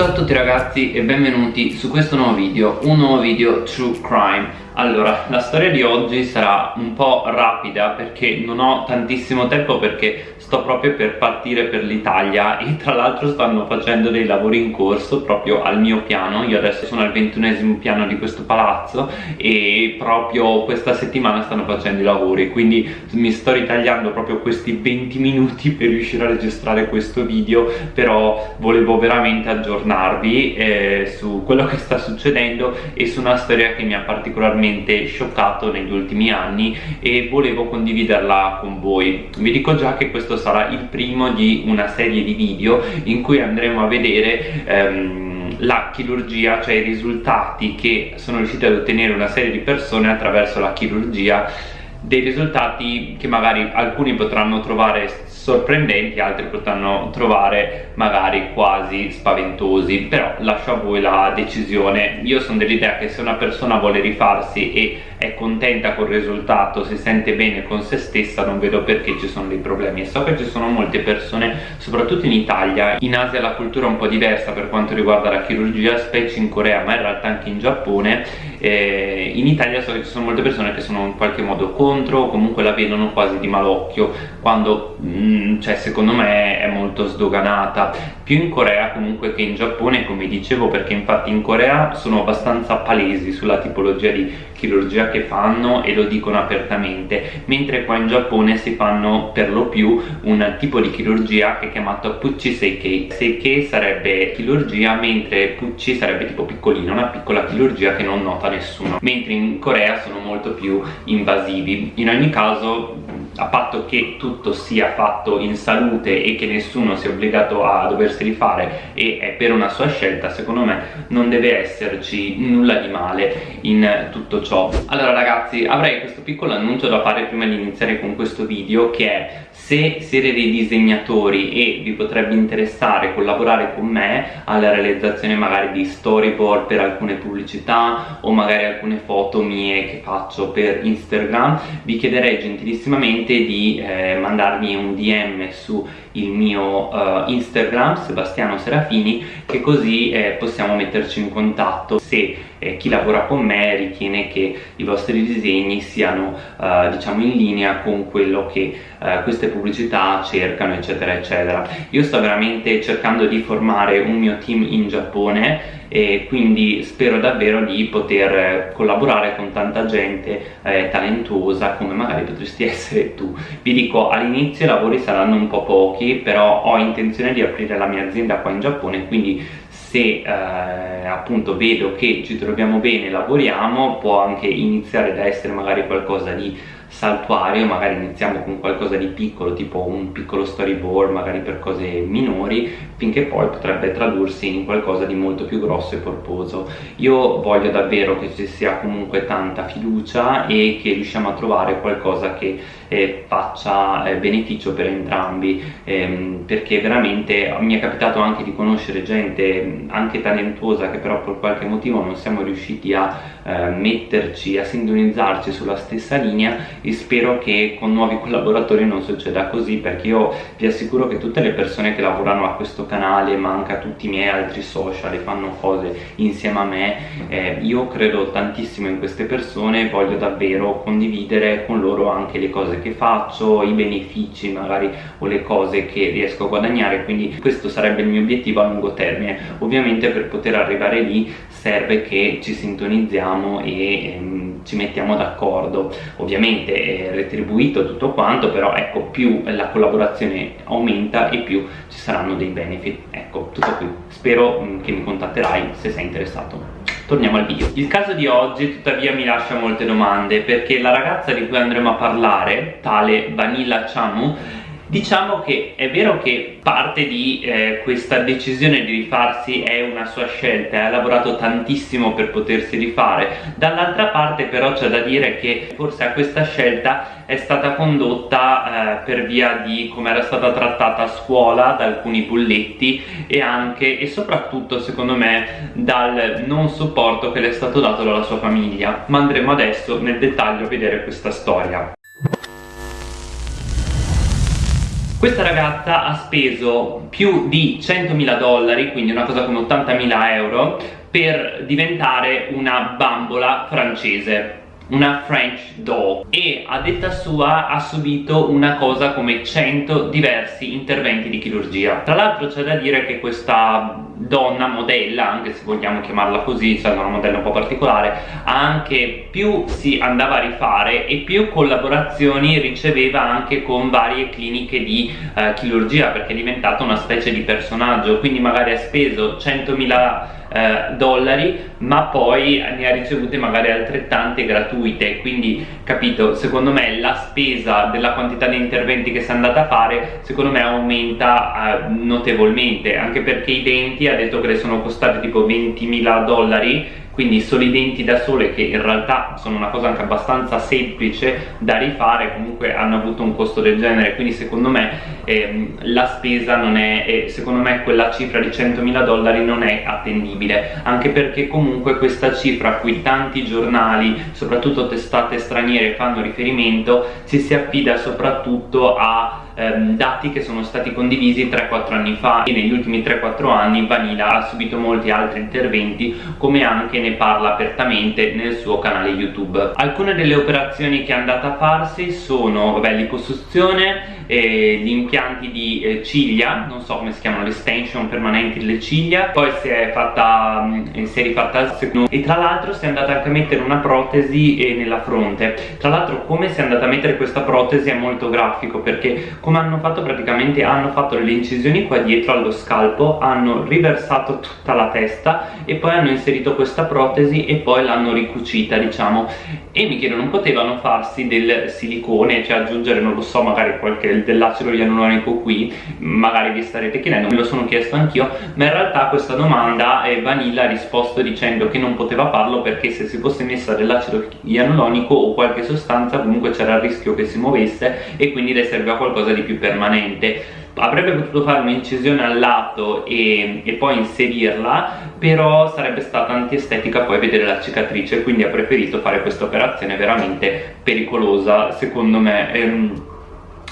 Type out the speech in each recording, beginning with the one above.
Ciao a tutti ragazzi e benvenuti su questo nuovo video, un nuovo video True Crime allora, la storia di oggi sarà un po' rapida perché non ho tantissimo tempo perché sto proprio per partire per l'Italia e tra l'altro stanno facendo dei lavori in corso proprio al mio piano. Io adesso sono al ventunesimo piano di questo palazzo e proprio questa settimana stanno facendo i lavori quindi mi sto ritagliando proprio questi 20 minuti per riuscire a registrare questo video però volevo veramente aggiornarvi eh, su quello che sta succedendo e su una storia che mi ha particolarmente scioccato negli ultimi anni e volevo condividerla con voi. Vi dico già che questo sarà il primo di una serie di video in cui andremo a vedere ehm, la chirurgia, cioè i risultati che sono riusciti ad ottenere una serie di persone attraverso la chirurgia dei risultati che magari alcuni potranno trovare sorprendenti, altri potranno trovare magari quasi spaventosi, però lascio a voi la decisione. Io sono dell'idea che se una persona vuole rifarsi e è contenta col risultato, si sente bene con se stessa, non vedo perché ci sono dei problemi. So che ci sono molte persone, soprattutto in Italia, in Asia la cultura è un po' diversa per quanto riguarda la chirurgia, specie in Corea, ma in realtà anche in Giappone. Eh, in Italia so che ci sono molte persone che sono in qualche modo contro o comunque la vedono quasi di malocchio, quando mh, Mm, cioè secondo me è molto sdoganata più in Corea comunque che in Giappone come dicevo perché infatti in Corea sono abbastanza palesi sulla tipologia di chirurgia che fanno e lo dicono apertamente mentre qua in Giappone si fanno per lo più un tipo di chirurgia che è chiamato Pucci Seikei Seikei sarebbe chirurgia mentre Pucci sarebbe tipo piccolino una piccola chirurgia che non nota nessuno. Mentre in Corea sono molto più invasivi. In ogni caso a patto che tutto sia fatto in salute e che nessuno sia obbligato a doversi rifare e è per una sua scelta secondo me non deve esserci nulla di male in tutto ciò. Allora ragazzi avrei questo piccolo annuncio da fare prima di iniziare con questo video che è se siete dei disegnatori e vi potrebbe interessare collaborare con me alla realizzazione magari di storyboard per alcune pubblicità o magari alcune foto mie che faccio per Instagram vi chiederei gentilissimamente di eh, mandarmi un DM su il mio uh, Instagram Sebastiano Serafini che così eh, possiamo metterci in contatto. Se eh, chi lavora con me ritiene che i vostri disegni siano uh, diciamo in linea con quello che uh, queste pubblicità cercano eccetera eccetera. Io sto veramente cercando di formare un mio team in Giappone e quindi spero davvero di poter collaborare con tanta gente eh, talentuosa come magari potresti essere tu. Vi dico all'inizio i lavori saranno un po' pochi però ho intenzione di aprire la mia azienda qua in Giappone quindi se eh, appunto vedo che ci troviamo bene lavoriamo può anche iniziare da essere magari qualcosa di saltuario magari iniziamo con qualcosa di piccolo tipo un piccolo storyboard magari per cose minori finché poi potrebbe tradursi in qualcosa di molto più grosso e corposo. Io voglio davvero che ci sia comunque tanta fiducia e che riusciamo a trovare qualcosa che eh, faccia eh, beneficio per entrambi. Ehm, perché veramente mi è capitato anche di conoscere gente anche talentuosa che però per qualche motivo non siamo riusciti a eh, metterci a sintonizzarci sulla stessa linea e spero che con nuovi collaboratori non succeda così perché io vi assicuro che tutte le persone che lavorano a questo canale ma anche a tutti i miei altri social e fanno cose insieme a me eh, io credo tantissimo in queste persone e voglio davvero condividere con loro anche le cose che faccio i benefici magari o le cose che riesco a guadagnare. Quindi questo sarebbe il mio obiettivo a lungo termine. Ovviamente per poter arrivare lì serve che ci sintonizziamo e ehm, ci mettiamo d'accordo. Ovviamente è retribuito tutto quanto però ecco più la collaborazione aumenta e più ci saranno dei benefit. Ecco tutto qui. Spero mh, mm, che mi contatterai se sei interessato. Torniamo al video. Il caso di oggi tuttavia mi lascia molte domande perché la ragazza di cui andremo a parlare tale Vanilla Chamu Diciamo che è vero che parte di eh, questa decisione di rifarsi è una sua scelta, ha lavorato tantissimo per potersi rifare, dall'altra parte però c'è da dire che forse a questa scelta è stata condotta eh, per via di come era stata trattata a scuola da alcuni bulletti e anche e soprattutto secondo me dal non supporto che le è stato dato dalla sua famiglia. Ma andremo adesso nel dettaglio a vedere questa storia questa ragazza ha speso più di 100.000 dollari, quindi una cosa come 80.000 euro, per diventare una bambola francese una French doll. E a detta sua ha subito una cosa come 100 diversi interventi di chirurgia. Tra l'altro c'è da dire che questa donna modella, anche se vogliamo chiamarla così, essendo una modella un po' particolare anche più si andava a rifare e più collaborazioni riceveva anche con varie cliniche di eh, chirurgia perché è diventata una specie di personaggio. Quindi magari ha speso 100.000 eh, dollari ma poi ne ha ricevute magari altrettante gratuite. Quindi capito secondo me la spesa della quantità di interventi che si è andata a fare secondo me aumenta eh, notevolmente. Anche perché i denti ha detto che le sono costati tipo 20.000 dollari quindi solo i denti da sole che in realtà sono una cosa anche abbastanza semplice da rifare comunque hanno avuto un costo del genere. Quindi secondo me ehm, la spesa non è eh, secondo me quella cifra di 100.000 dollari non è attendibile. Anche perché comunque questa cifra a cui tanti giornali soprattutto testate straniere fanno riferimento si si affida soprattutto a ehm, dati che sono stati condivisi 3-4 anni fa e negli ultimi 3-4 anni Vanilla ha subito molti altri interventi come anche ne parla apertamente nel suo canale YouTube. Alcune delle operazioni che è andata a farsi sono liposuzione, eh, gli impianti di eh, ciglia, non so come si chiamano, l'estension permanenti delle ciglia, poi si è fatta, mm, si è rifatta il secondo e tra l'altro si è andata anche a mettere una protesi eh, nella fronte. Tra l'altro come si è andata a mettere questa protesi è molto grafico perché come hanno fatto praticamente hanno fatto le incisioni qua dietro allo scalpo, hanno riversato tutta la testa e poi hanno inserito questa protesi e poi l'hanno ricucita diciamo e mi chiedo non potevano farsi del silicone cioè aggiungere non lo so magari qualche dell'acido ialuronico qui magari vi starete chiedendo me lo sono chiesto anch'io ma in realtà questa domanda eh, Vanilla ha risposto dicendo che non poteva farlo perché se si fosse messa dell'acido ialuronico o qualche sostanza comunque c'era il rischio che si muovesse e quindi le serviva qualcosa di più permanente. Avrebbe potuto fare un'incisione al lato e, e, poi inserirla però sarebbe stata antiestetica poi vedere la cicatrice quindi ha preferito fare questa operazione veramente pericolosa secondo me ehm,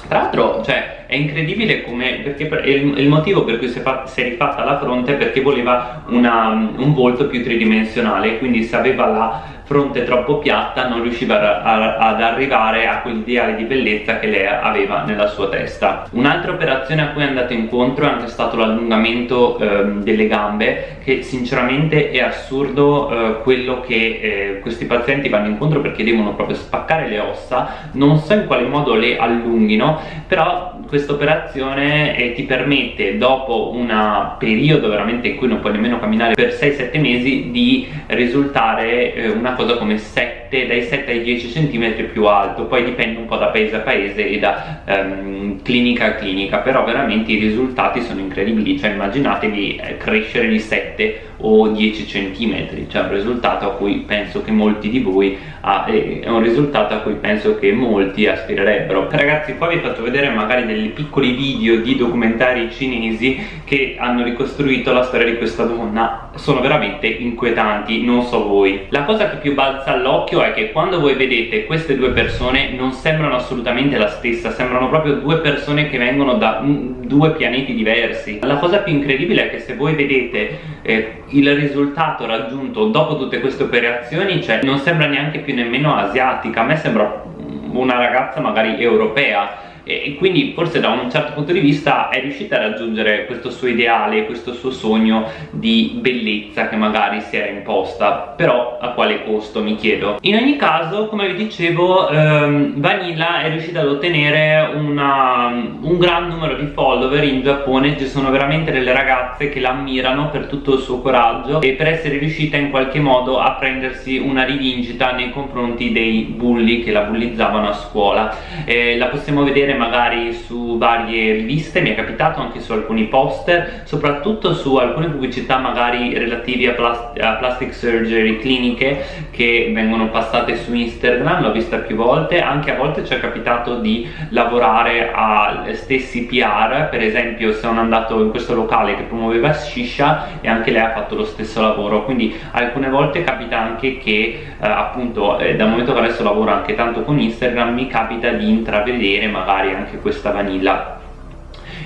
tra l'altro, cioè, è incredibile come, perché il, il motivo per cui si è, fatta, si è, rifatta la fronte è perché voleva una, un volto più tridimensionale, quindi se aveva la fronte troppo piatta non riusciva ad arrivare a quell'ideale di bellezza che lei aveva nella sua testa. Un'altra operazione a cui è andato incontro è anche stato l'allungamento eh, delle gambe che sinceramente è assurdo eh, quello che eh, questi pazienti vanno incontro perché devono proprio spaccare le ossa non so in quale modo le allunghino però questa operazione eh, ti permette dopo un periodo veramente in cui non puoi nemmeno camminare per 6-7 mesi di risultare eh, una cosa come 7, dai 7 ai 10 cm più alto poi dipende un po' da paese a paese e da um, clinica a clinica però veramente i risultati sono incredibili cioè immaginatevi eh, crescere di 7 o 10 cm cioè un risultato a cui penso che molti di voi ha, è un risultato a cui penso che molti aspirerebbero. Ragazzi qua vi faccio vedere magari dei piccoli video di documentari cinesi che hanno ricostruito la storia di questa donna. Sono veramente inquietanti non so voi. La cosa che più balza all'occhio è che quando voi vedete queste due persone non sembrano assolutamente la stessa sembrano proprio due persone che vengono da due pianeti diversi. La cosa più incredibile è che se voi vedete eh, il risultato raggiunto dopo tutte queste operazioni cioè non sembra neanche più nemmeno asiatica a me sembra una ragazza magari europea e quindi forse da un certo punto di vista è riuscita a raggiungere questo suo ideale, questo suo sogno di bellezza che magari si era imposta. Però a quale costo mi chiedo? In ogni caso come vi dicevo ehm, Vanilla è riuscita ad ottenere una, un gran numero di follower in Giappone. Ci sono veramente delle ragazze che la ammirano per tutto il suo coraggio e per essere riuscita in qualche modo a prendersi una rivincita nei confronti dei bulli che la bullizzavano a scuola. Eh, la possiamo vedere magari su varie riviste, mi è capitato anche su alcuni poster, soprattutto su alcune pubblicità magari relative a, plast a plastic surgery cliniche che vengono passate su Instagram, l'ho vista più volte, anche a volte ci è capitato di lavorare a stessi PR, per esempio sono andato in questo locale che promuoveva Shisha e anche lei ha fatto lo stesso lavoro, quindi alcune volte capita anche che eh, appunto eh, dal momento che adesso lavoro anche tanto con Instagram mi capita di intravedere magari varie, anche questa vanilla.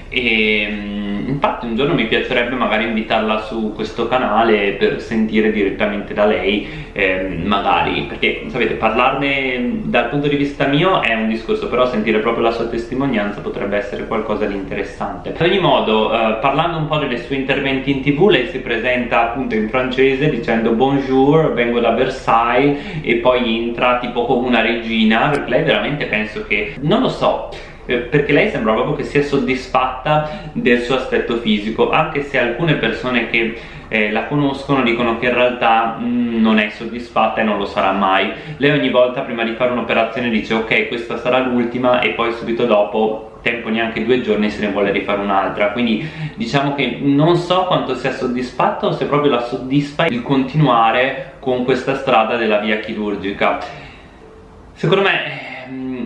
E, infatti un giorno mi piacerebbe magari invitarla su questo canale per sentire direttamente da lei eh, magari perché sapete parlarne dal punto di vista mio è un discorso però sentire proprio la sua testimonianza potrebbe essere qualcosa di interessante. Ad ogni modo eh, parlando un po' dei suoi interventi in tv lei si presenta appunto in francese dicendo bonjour vengo da Versailles e poi entra tipo come una regina lei veramente penso che non lo so eh, perché lei sembra proprio che sia soddisfatta del suo aspetto fisico anche se alcune persone che eh, la conoscono dicono che in realtà mh, mm, non è soddisfatta e non lo sarà mai. Lei ogni volta prima di fare un'operazione dice ok questa sarà l'ultima e poi subito dopo tempo neanche due giorni se ne vuole rifare un'altra. Quindi diciamo che non so quanto sia soddisfatta o se proprio la soddisfa il continuare con questa strada della via chirurgica. Secondo me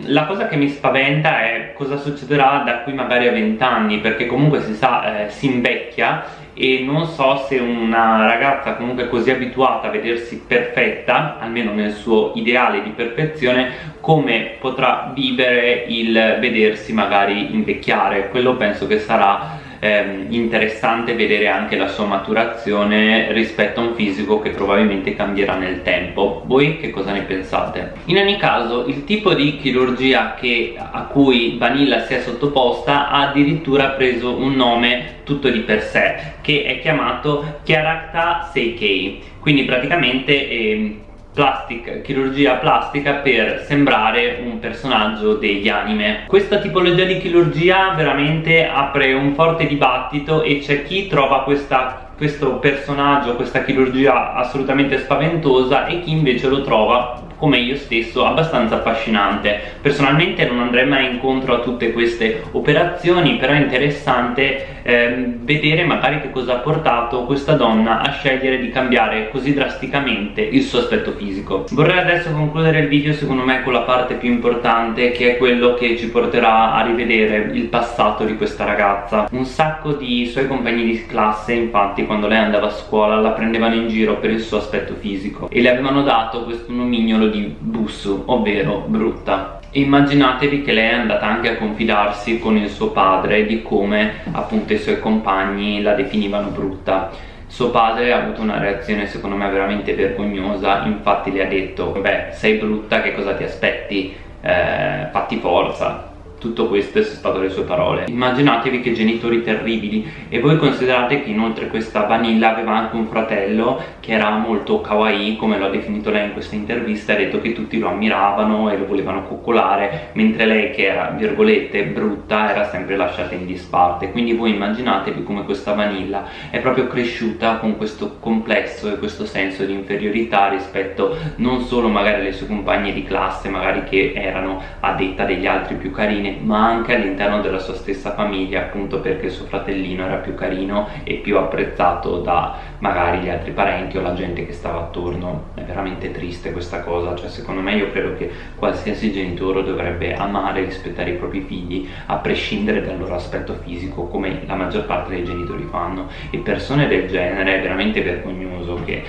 la cosa che mi spaventa è cosa succederà da qui magari a 20 anni perché comunque si sa eh, si invecchia e non so se una ragazza comunque così abituata a vedersi perfetta almeno nel suo ideale di perfezione come potrà vivere il vedersi magari invecchiare. Quello penso che sarà ehm, interessante vedere anche la sua maturazione rispetto a un fisico che probabilmente cambierà nel tempo voi che cosa ne pensate? in ogni caso il tipo di chirurgia che, a cui Vanilla si è sottoposta ha addirittura preso un nome tutto di per sé che è chiamato Chiaracta Seikei quindi praticamente eh, plastic, chirurgia plastica per sembrare un personaggio degli anime. Questa tipologia di chirurgia veramente apre un forte dibattito e c'è chi trova questa, questo personaggio, questa chirurgia assolutamente spaventosa e chi invece lo trova come io stesso abbastanza affascinante. Personalmente non andrei mai incontro a tutte queste operazioni però è interessante ehm, vedere magari che cosa ha portato questa donna a scegliere di cambiare così drasticamente il suo aspetto fisico vorrei adesso concludere il video secondo me con la parte più importante che è quello che ci porterà a rivedere il passato di questa ragazza un sacco di suoi compagni di classe infatti quando lei andava a scuola la prendevano in giro per il suo aspetto fisico e le avevano dato questo nomignolo di Bussu, ovvero brutta. Immaginatevi che lei è andata anche a confidarsi con il suo padre di come appunto i suoi compagni la definivano brutta. Suo padre ha avuto una reazione secondo me veramente vergognosa, infatti le ha detto beh sei brutta che cosa ti aspetti, eh, fatti forza, tutto questo sono state le sue parole. Immaginatevi che genitori terribili. E voi considerate che inoltre questa Vanilla aveva anche un fratello che era molto kawaii come lo ha definito lei in questa intervista ha detto che tutti lo ammiravano e lo volevano coccolare mentre lei che era virgolette brutta era sempre lasciata in disparte. Quindi voi immaginatevi come questa Vanilla è proprio cresciuta con questo complesso e questo senso di inferiorità rispetto non solo magari alle sue compagne di classe magari che erano a detta degli altri più carini bene ma anche all'interno della sua stessa famiglia appunto perché suo fratellino era più carino e più apprezzato da magari gli altri parenti o la gente che stava attorno. È veramente triste questa cosa cioè secondo me io credo che qualsiasi genitore dovrebbe amare e rispettare i propri figli a prescindere dal loro aspetto fisico come la maggior parte dei genitori fanno. E persone del genere è veramente vergognoso che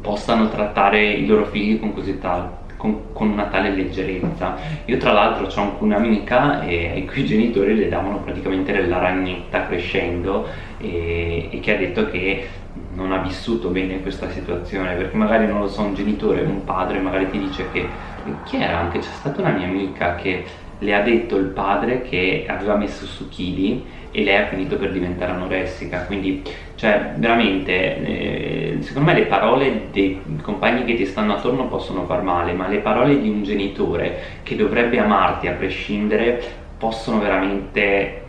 possano trattare i loro figli con così tanto con, con una tale leggerezza. Io tra l'altro ho anche un'amica ai cui genitori le davano praticamente della ragnetta crescendo e, e che ha detto che non ha vissuto bene questa situazione perché magari non lo so un genitore, un padre magari ti dice che chi era? Anche c'è stata una mia amica che le ha detto il padre che aveva messo su chili e lei ha finito per diventare anoressica quindi cioè veramente eh, secondo me le parole dei compagni che ti stanno attorno possono far male ma le parole di un genitore che dovrebbe amarti a prescindere possono veramente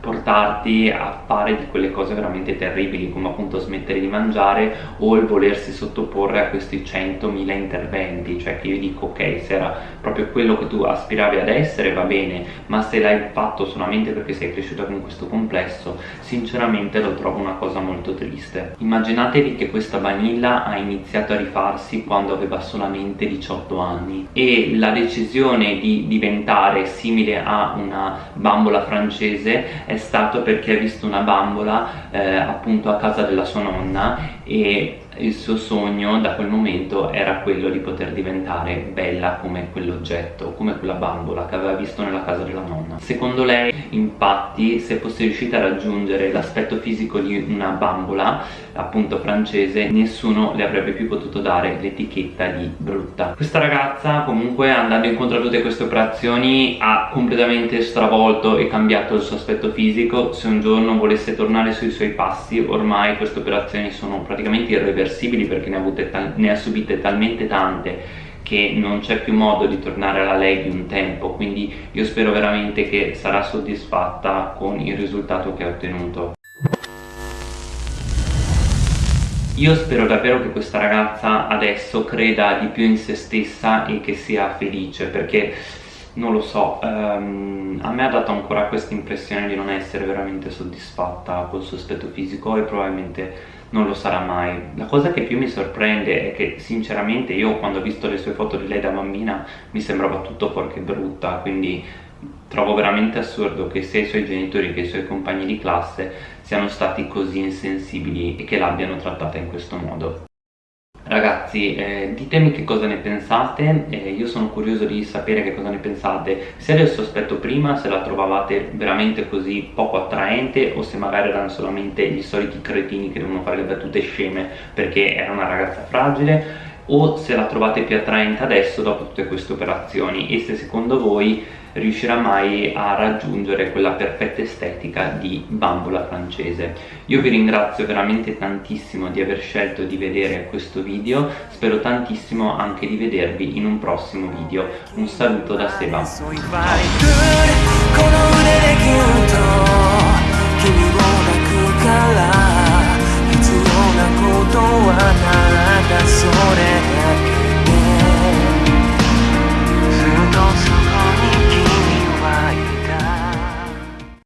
portarti a fare di quelle cose veramente terribili come appunto smettere di mangiare o il volersi sottoporre a questi 100.000 interventi. Cioè che io dico ok se era proprio quello che tu aspiravi ad essere va bene ma se l'hai fatto solamente perché sei cresciuta con questo complesso sinceramente lo trovo una cosa molto triste. Immaginatevi che questa Vanilla ha iniziato a rifarsi quando aveva solamente 18 anni e la decisione di diventare simile a una bambola francese è stato perché ha visto una bambola eh, appunto a casa della sua nonna e il suo sogno da quel momento era quello di poter diventare bella come quell'oggetto, come quella bambola che aveva visto nella casa della nonna. Secondo lei, infatti, se fosse riuscita a raggiungere l'aspetto fisico di una bambola, appunto francese, nessuno le avrebbe più potuto dare l'etichetta di brutta. Questa ragazza, comunque, andando incontro a tutte queste operazioni, ha completamente stravolto e cambiato il suo aspetto fisico. Se un giorno volesse tornare sui suoi passi, ormai queste operazioni sono praticamente irreversibili irreversibili perché ne, ne ha subite talmente tante che non c'è più modo di tornare alla lei di un tempo. Quindi io spero veramente che sarà soddisfatta con il risultato che ha ottenuto. Io spero davvero che questa ragazza adesso creda di più in se stessa e che sia felice perché non lo so, um, a me ha dato ancora questa impressione di non essere veramente soddisfatta col suo aspetto fisico e probabilmente non lo sarà mai. La cosa che più mi sorprende è che sinceramente io quando ho visto le sue foto di lei da bambina mi sembrava tutto fuorché brutta, quindi trovo veramente assurdo che sia i suoi genitori che i suoi compagni di classe siano stati così insensibili e che l'abbiano trattata in questo modo. Ragazzi, eh, ditemi che cosa ne pensate, eh, io sono curioso di sapere che cosa ne pensate, sia del suo aspetto prima, se la trovavate veramente così poco attraente o se magari erano solamente gli soliti cretini che devono fare le battute sceme perché era una ragazza fragile o se la trovate più attraente adesso dopo tutte queste operazioni. E se secondo voi riuscirà mai a raggiungere quella perfetta estetica di bambola francese. Io vi ringrazio veramente tantissimo di aver scelto di vedere questo video, spero tantissimo anche di vedervi in un prossimo video. Un saluto da Seba.